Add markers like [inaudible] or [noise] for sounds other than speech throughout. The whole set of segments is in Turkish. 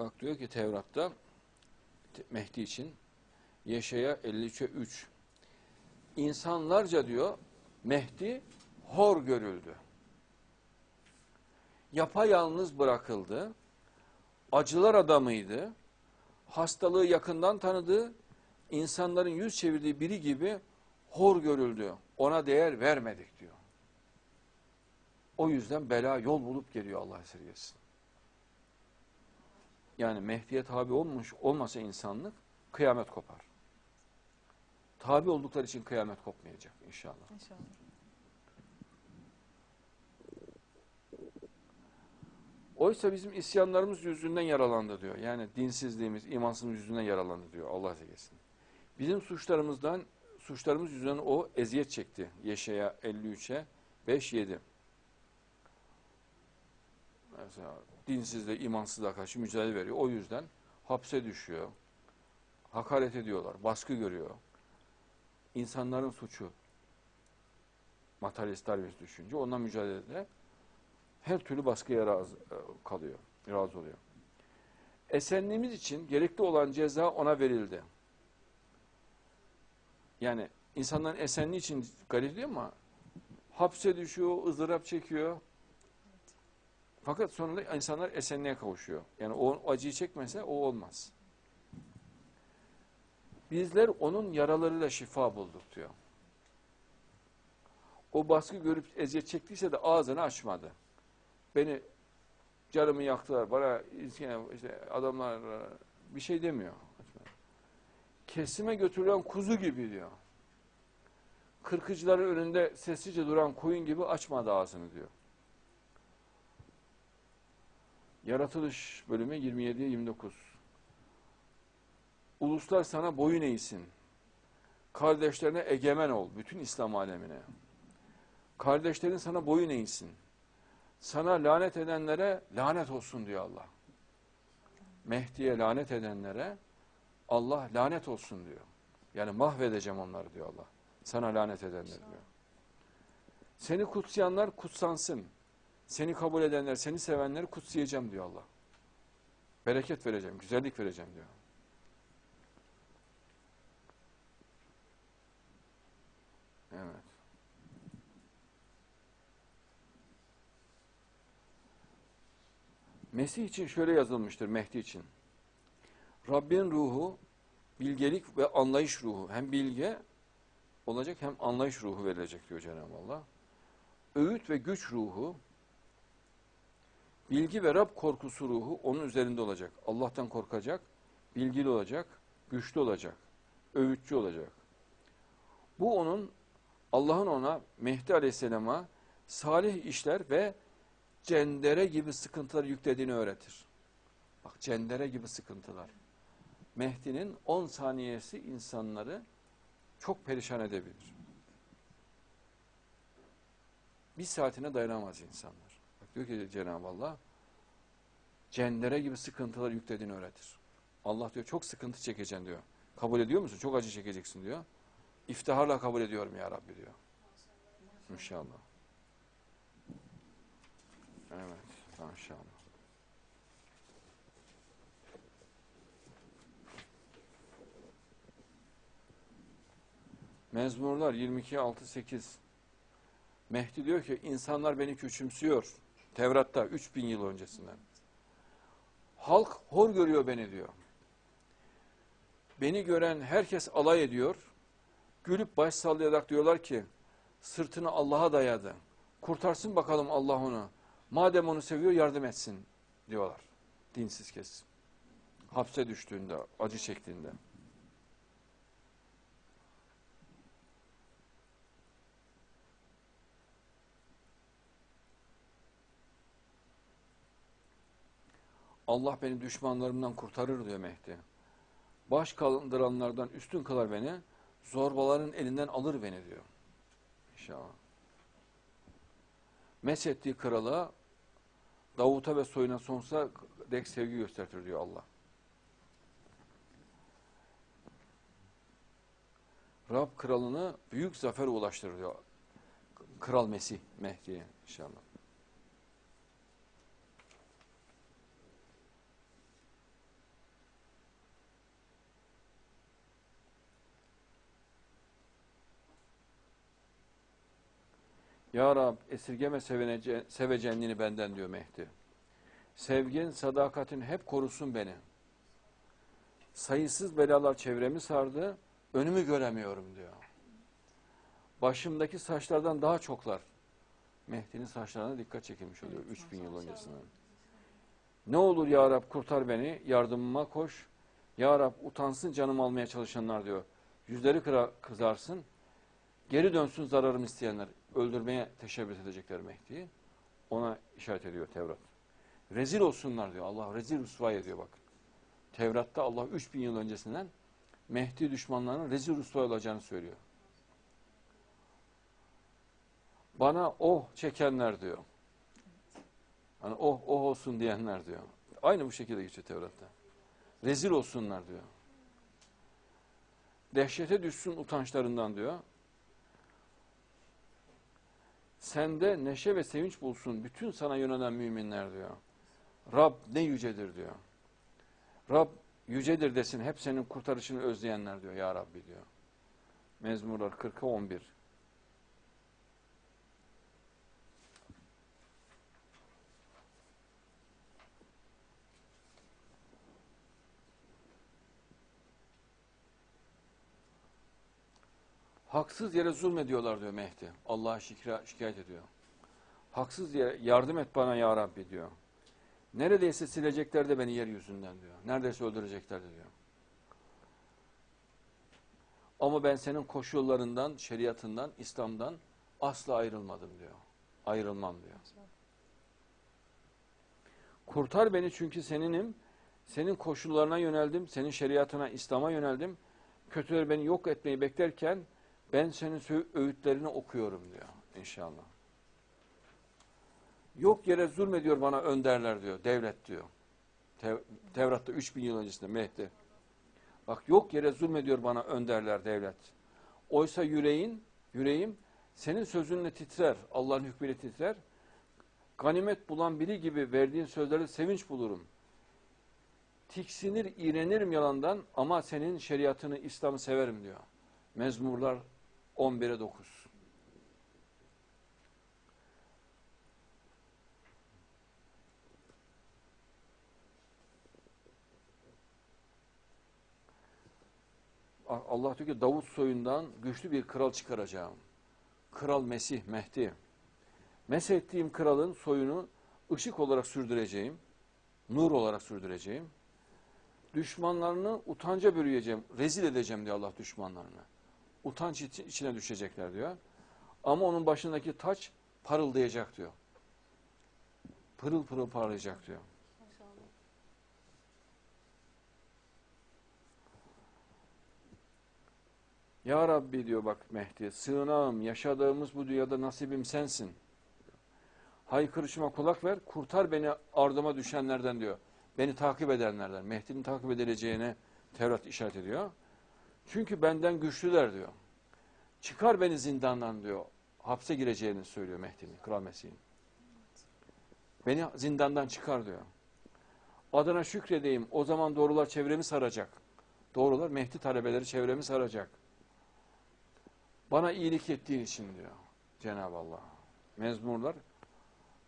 Bak diyor ki Tevrat'ta Te- Mehdi için Yeşaya 53'e 3 İnsanlarca diyor Mehdi hor görüldü. Yapayalnız bırakıldı. Acılar adamıydı. Hastalığı yakından tanıdı. insanların yüz çevirdiği biri gibi hor görüldü. Ona değer vermedik diyor. O yüzden bela yol bulup geliyor Allah esirgesin. Yani Mehdi'ye tabi olmuş olmasa insanlık kıyamet kopar. Tabi oldukları için kıyamet kopmayacak inşallah. İnşallah. Oysa bizim isyanlarımız yüzünden yaralandı diyor. Yani dinsizliğimiz, imansızlığımız yüzünden yaralandı diyor Allah esirgesin. Bizim suçlarımızdan, suçlarımız yüzünden o eziyet çekti. Yeşaya 53'e 5-7. Mesela dinsizle, imansızlığa karşı mücadele veriyor. O yüzden hapse düşüyor. Hakaret ediyorlar, baskı görüyor. İnsanların suçu. Materyalist Darwinist düşünce ondan mücadelede her türlü baskıya razı e, kalıyor, razı oluyor. Esenliğimiz için gerekli olan ceza ona verildi. Yani insanların esenliği için garip değil ama hapse düşüyor, ızdırap çekiyor. Fakat sonunda insanlar esenliğe kavuşuyor. Yani o acıyı çekmese o olmaz. Bizler onun yaralarıyla şifa bulduk diyor. O baskı görüp eziyet çektiyse de ağzını açmadı. Beni canımı yaktılar, bana işte adamlar bir şey demiyor. Kesime götürülen kuzu gibi diyor. Kırkıcıların önünde sessizce duran koyun gibi açmadı ağzını diyor. Yaratılış bölümü 27'ye 29. Uluslar sana boyun eğsin. Kardeşlerine egemen ol. Bütün İslam alemine. Kardeşlerin sana boyun eğsin. Sana lanet edenlere lanet olsun diyor Allah. Mehdi'ye lanet edenlere Allah lanet olsun diyor. Yani mahvedeceğim onları diyor Allah. Sana lanet edenler diyor. Seni kutsayanlar kutsansın. Seni kabul edenler, seni sevenleri kutsayacağım diyor Allah. Bereket vereceğim, güzellik vereceğim diyor. Evet. Mesih için şöyle yazılmıştır Mehdi için. Rabbin ruhu bilgelik ve anlayış ruhu. Hem bilge olacak hem anlayış ruhu verilecek diyor Cenab-ı Allah. Öğüt ve güç ruhu, bilgi ve Rab korkusu ruhu onun üzerinde olacak. Allah'tan korkacak, bilgili olacak, güçlü olacak, öğütçü olacak. Bu onun Allah'ın ona Mehdi Aleyhisselam'a salih işler ve cendere gibi sıkıntılar yüklediğini öğretir. Bak cendere gibi sıkıntılar. Mehdi'nin 10 saniyesi insanları çok perişan edebilir. Bir saatine dayanamaz insanlar. Diyor ki Cenab-ı Allah cendere gibi sıkıntılar yüklediğini öğretir. Allah diyor çok sıkıntı çekeceksin diyor. Kabul ediyor musun? Çok acı çekeceksin diyor. İftiharla kabul ediyorum ya Rabbi diyor. İnşallah. Evet, maşallah. Mezmurlar 22 6 8. Mehdi diyor ki insanlar beni küçümsüyor. Tevrat'ta 3000 yıl öncesinden. Halk hor görüyor beni diyor. Beni gören herkes alay ediyor. Gülüp baş sallayarak diyorlar ki sırtını Allah'a dayadı. Kurtarsın bakalım Allah onu. Madem onu seviyor yardım etsin diyorlar. Dinsiz kesim. Hapse düştüğünde, acı çektiğinde. Allah beni düşmanlarımdan kurtarır diyor Mehdi. Baş kaldıranlardan üstün kılar beni, zorbaların elinden alır beni diyor. İnşallah. Meshettiği krala Davut'a ve soyuna sonsuza dek sevgi göstertir diyor Allah. Rab kralını büyük zafer ulaştırır diyor. Kral Mesih Mehdi'ye inşallah. Ya Rab esirgeme sevecenliğini benden diyor Mehdi. Sevgin, sadakatin hep korusun beni. Sayısız belalar çevremi sardı, önümü göremiyorum diyor. Başımdaki saçlardan daha çoklar. Mehdi'nin saçlarına dikkat çekilmiş oluyor 3000 yıl öncesinden. Ne olur ya Rab kurtar beni, yardımıma koş. Ya Rab utansın canım almaya çalışanlar diyor. Yüzleri kıra, kızarsın. Geri dönsün zararımı isteyenler. Öldürmeye teşebbüs edecekler Mehdi'yi. Ona işaret ediyor Tevrat. Rezil olsunlar diyor. Allah rezil rüsva ediyor bak. Tevrat'ta Allah 3000 yıl öncesinden Mehdi düşmanlarının rezil rüsva olacağını söylüyor. Bana oh çekenler diyor. Hani oh oh olsun diyenler diyor. Aynı bu şekilde geçiyor Tevrat'ta. Rezil olsunlar diyor. Dehşete düşsün utançlarından diyor. Sende neşe ve sevinç bulsun bütün sana yönelen müminler diyor. Rab ne yücedir diyor. Rab yücedir desin hep senin kurtarışını özleyenler diyor ya Rabbi diyor. Mezmurlar 40'a 11. Haksız yere zulmediyorlar diyor Mehdi. Allah'a şikayet ediyor. Haksız yere yardım et bana ya Rabbi diyor. Neredeyse silecekler de beni yeryüzünden diyor. Neredeyse öldürecekler de diyor. Ama ben senin koşullarından, şeriatından, İslam'dan asla ayrılmadım diyor. Ayrılmam diyor. Kurtar beni çünkü seninim. Senin koşullarına yöneldim. Senin şeriatına, İslam'a yöneldim. Kötüler beni yok etmeyi beklerken ben senin öğütlerini okuyorum diyor inşallah. Yok yere zulmediyor bana önderler diyor, devlet diyor. Tev- Tevrat'ta 3000 yıl öncesinde Mehdi. Bak yok yere zulmediyor bana önderler devlet. Oysa yüreğin, yüreğim senin sözünle titrer, Allah'ın hükmüyle titrer. Ganimet bulan biri gibi verdiğin sözlerde sevinç bulurum. Tiksinir, iğrenirim yalandan ama senin şeriatını, İslam'ı severim diyor. Mezmurlar 11'e 9. Allah diyor ki Davut soyundan güçlü bir kral çıkaracağım. Kral Mesih, Mehdi. Meshettiğim kralın soyunu ışık olarak sürdüreceğim. Nur olarak sürdüreceğim. Düşmanlarını utanca bürüyeceğim. Rezil edeceğim diyor Allah düşmanlarını. Utanç içi- içine düşecekler diyor. Ama onun başındaki taç parıldayacak diyor. Pırıl pırıl parlayacak diyor. Ya Rabbi diyor bak Mehdi, sığınağım, yaşadığımız bu dünyada nasibim sensin. Haykırışıma kulak ver, kurtar beni ardıma düşenlerden diyor. Beni takip edenlerden. Mehdi'nin takip edileceğine Tevrat işaret ediyor. Çünkü benden güçlüler diyor. Çıkar beni zindandan diyor. Hapse gireceğini söylüyor Mehdi'nin, Kral Mesih'in. Beni zindandan çıkar diyor. Adına şükredeyim, o zaman doğrular çevremi saracak. Doğrular Mehdi talebeleri çevremi saracak. Bana iyilik ettiğin için diyor Cenab-ı Allah. Mezmurlar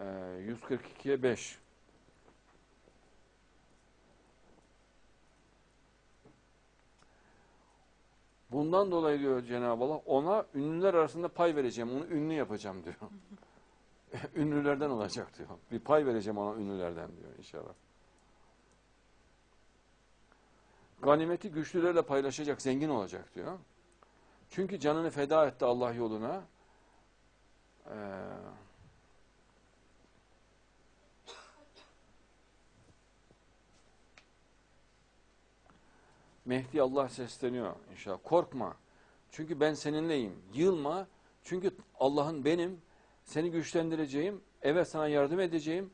e, 142'ye 5. Bundan dolayı diyor Cenab-ı Allah ona ünlüler arasında pay vereceğim. Onu ünlü yapacağım diyor. [laughs] Ünlülerden olacak diyor. Bir pay vereceğim ona ünlülerden diyor inşallah. Ganimeti güçlülerle paylaşacak, zengin olacak diyor. Çünkü canını feda etti Allah yoluna. Ee, Mehdi Allah sesleniyor inşallah. Korkma. Çünkü ben seninleyim. Yılma. Çünkü Allah'ın benim. Seni güçlendireceğim. Evet sana yardım edeceğim.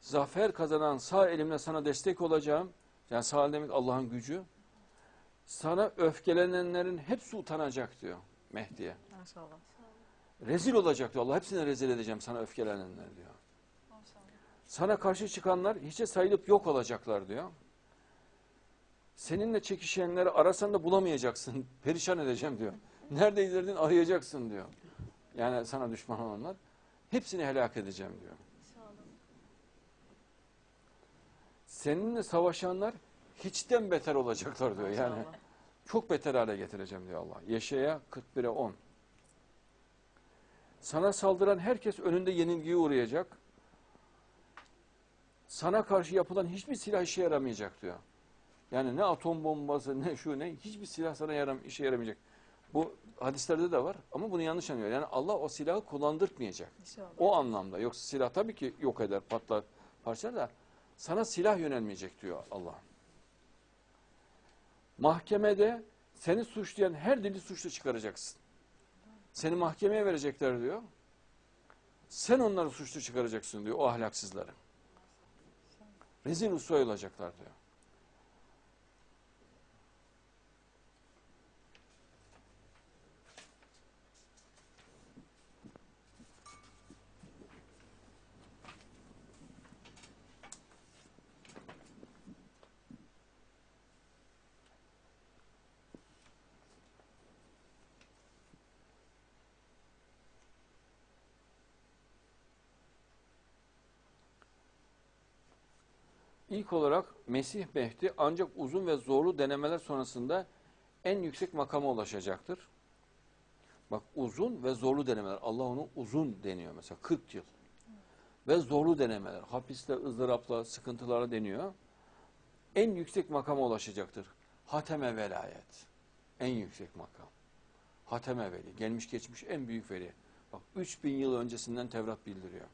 Zafer kazanan sağ elimle sana destek olacağım. Yani sağ el demek Allah'ın gücü. Sana öfkelenenlerin hepsi utanacak diyor Mehdi'ye. Maşallah. Rezil olacak diyor Allah. Hepsini rezil edeceğim sana öfkelenenler diyor. Sana karşı çıkanlar hiçe sayılıp yok olacaklar diyor. Seninle çekişenleri arasan da bulamayacaksın. [laughs] Perişan edeceğim diyor. Neredeydin arayacaksın diyor. Yani sana düşman olanlar. Hepsini helak edeceğim diyor. Seninle savaşanlar hiçten beter olacaklar diyor. Yani çok beter hale getireceğim diyor Allah. Yeşaya 41'e 10. Sana saldıran herkes önünde yenilgiye uğrayacak. Sana karşı yapılan hiçbir silah işe yaramayacak diyor. Yani ne atom bombası ne şu ne hiçbir silah sana yaram, işe yaramayacak. Bu hadislerde de var ama bunu yanlış anlıyor. Yani Allah o silahı kullandırtmayacak. İnşallah. O anlamda. Yoksa silah tabii ki yok eder, patlar, parçalar da sana silah yönelmeyecek diyor Allah. Mahkemede seni suçlayan her dili suçlu çıkaracaksın. Seni mahkemeye verecekler diyor. Sen onları suçlu çıkaracaksın diyor o ahlaksızları. Rezil rüsvay olacaklar diyor. İlk olarak Mesih Mehdi ancak uzun ve zorlu denemeler sonrasında en yüksek makama ulaşacaktır. Bak uzun ve zorlu denemeler. Allah onu uzun deniyor mesela 40 yıl. Ve zorlu denemeler. Hapisle, ızdırapla, sıkıntılara deniyor. En yüksek makama ulaşacaktır. Hateme velayet. En yüksek makam. Hateme veli. Gelmiş geçmiş en büyük veli. Bak 3000 yıl öncesinden Tevrat bildiriyor.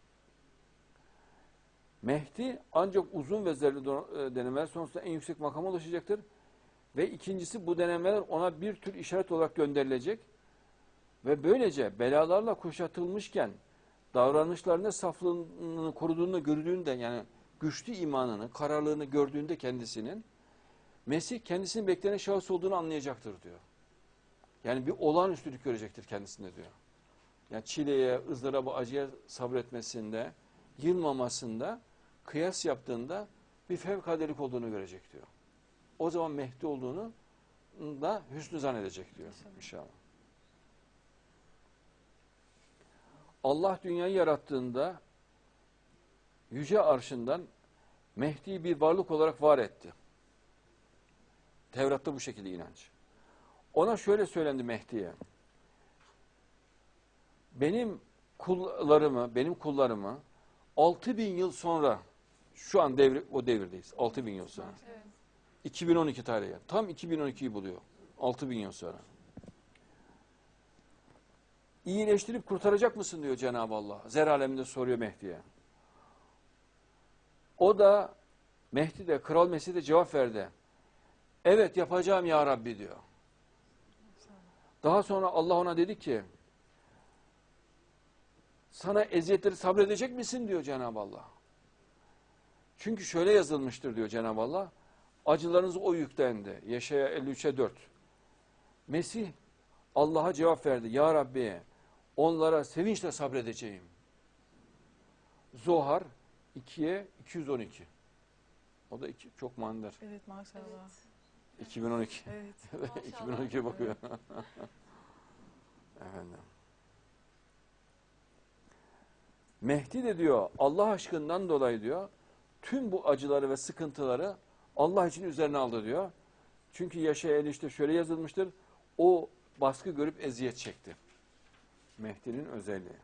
Mehdi ancak uzun ve do- e, denemeler sonrasında en yüksek makama ulaşacaktır. Ve ikincisi bu denemeler ona bir tür işaret olarak gönderilecek. Ve böylece belalarla kuşatılmışken davranışlarında saflığını koruduğunu gördüğünde yani güçlü imanını, kararlılığını gördüğünde kendisinin Mesih kendisinin beklenen şahıs olduğunu anlayacaktır diyor. Yani bir olağanüstülük görecektir kendisinde diyor. Yani çileye, ızdıraba, acıya sabretmesinde, yılmamasında, kıyas yaptığında bir fevkadelik olduğunu görecek diyor. O zaman Mehdi olduğunu da hüsnü zannedecek diyor İnşallah. Allah dünyayı yarattığında yüce arşından Mehdi'yi bir varlık olarak var etti. Tevrat'ta bu şekilde inanç. Ona şöyle söylendi Mehdi'ye. Benim kullarımı, benim kullarımı 6000 yıl sonra şu an devri, o devirdeyiz. 6000 yıl sonra. Evet. 2012 tarihi. Tam 2012'yi buluyor. 6000 yıl sonra. İyileştirip kurtaracak mısın diyor Cenab-ı Allah. Zer aleminde soruyor Mehdi'ye. O da Mehdi de Kral Mesih de cevap verdi. Evet yapacağım ya Rabbi diyor. Daha sonra Allah ona dedi ki sana eziyetleri sabredecek misin diyor Cenab-ı Allah. Çünkü şöyle yazılmıştır diyor Cenab-ı Allah. Acılarınız o yüklendi. Yeşaya 53'e 4. Mesih Allah'a cevap verdi. Ya Rabbi onlara sevinçle sabredeceğim. Zohar 2'ye 212. O da iki, çok manidar. Evet maşallah. Evet. 2012. Evet. [laughs] 2012 bakıyor. [laughs] Efendim. Mehdi de diyor Allah aşkından dolayı diyor tüm bu acıları ve sıkıntıları Allah için üzerine aldı diyor. Çünkü Yaşaya işte şöyle yazılmıştır. O baskı görüp eziyet çekti. Mehdi'nin özelliği.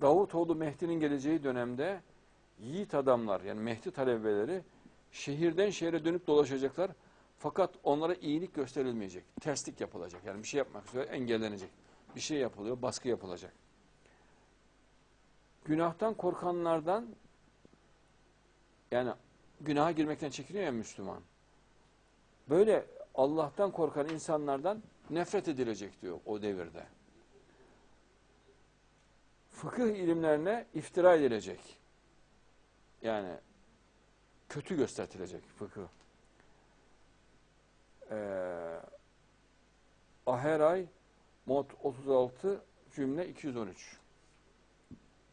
Davutoğlu Mehdi'nin geleceği dönemde yiğit adamlar yani Mehdi talebeleri şehirden şehre dönüp dolaşacaklar. Fakat onlara iyilik gösterilmeyecek. Terslik yapılacak. Yani bir şey yapmak üzere engellenecek. Bir şey yapılıyor, baskı yapılacak. Günahtan korkanlardan yani günaha girmekten çekiniyor ya Müslüman. Böyle Allah'tan korkan insanlardan nefret edilecek diyor o devirde fıkıh ilimlerine iftira edilecek. Yani kötü göstertilecek fıkıh. Ee, Aheray mod 36 cümle 213.